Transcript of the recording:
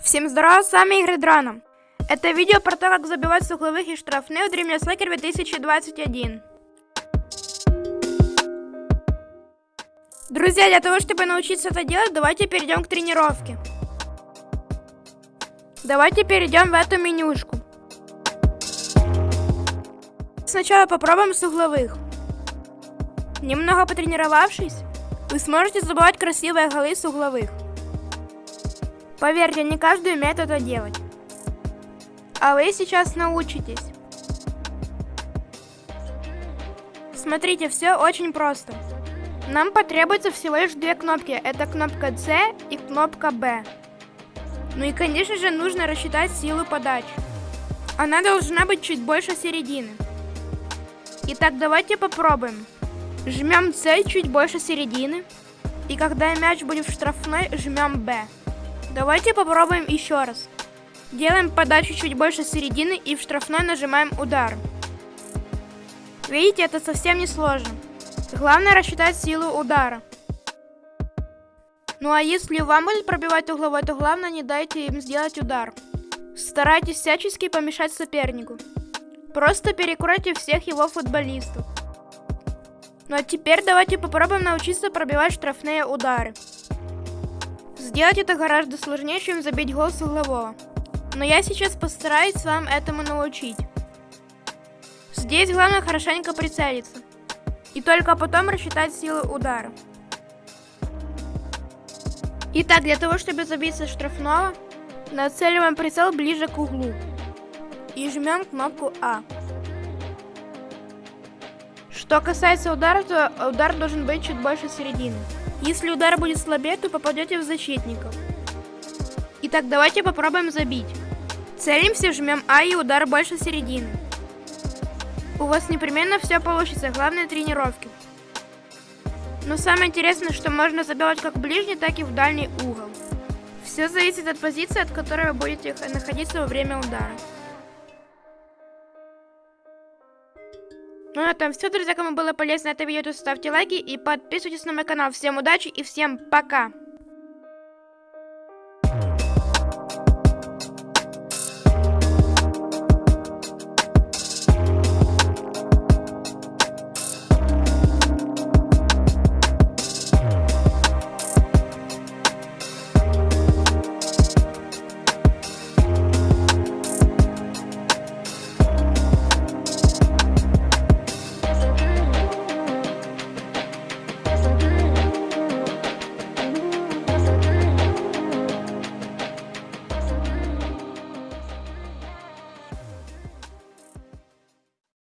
Всем здорово, с вами Игорь Драном. Это видео про то, как забивать с угловых и штрафных в Dream Soccer 2021. Друзья, для того, чтобы научиться это делать, давайте перейдем к тренировке. Давайте перейдем в эту менюшку. Сначала попробуем с угловых. Немного потренировавшись, вы сможете забивать красивые голы с угловых. Поверьте, не каждый умеет это делать. А вы сейчас научитесь. Смотрите, все очень просто. Нам потребуется всего лишь две кнопки. Это кнопка C и кнопка B. Ну и, конечно же, нужно рассчитать силу подачи. Она должна быть чуть больше середины. Итак, давайте попробуем. Жмем C чуть больше середины. И когда мяч будет в штрафной, жмем B. Давайте попробуем еще раз. Делаем подачу чуть больше середины и в штрафной нажимаем удар. Видите, это совсем не сложно. Главное рассчитать силу удара. Ну а если вам будет пробивать угловой, то главное не дайте им сделать удар. Старайтесь всячески помешать сопернику. Просто перекройте всех его футболистов. Ну а теперь давайте попробуем научиться пробивать штрафные удары. Сделать это гораздо сложнее, чем забить гол с углового. Но я сейчас постараюсь вам этому научить. Здесь главное хорошенько прицелиться. И только потом рассчитать силу удара. Итак, для того, чтобы забиться штрафного, нацеливаем прицел ближе к углу. И жмем кнопку А. Что касается удара, то удар должен быть чуть больше середины. Если удар будет слабее, то попадете в защитников. Итак, давайте попробуем забить. Целимся, жмем А и удар больше середины. У вас непременно все получится, главное тренировки. Но самое интересное, что можно забивать как в ближний, так и в дальний угол. Все зависит от позиции, от которой вы будете находиться во время удара. Ну на этом все, друзья. Кому было полезно это видео, то ставьте лайки и подписывайтесь на мой канал. Всем удачи и всем пока!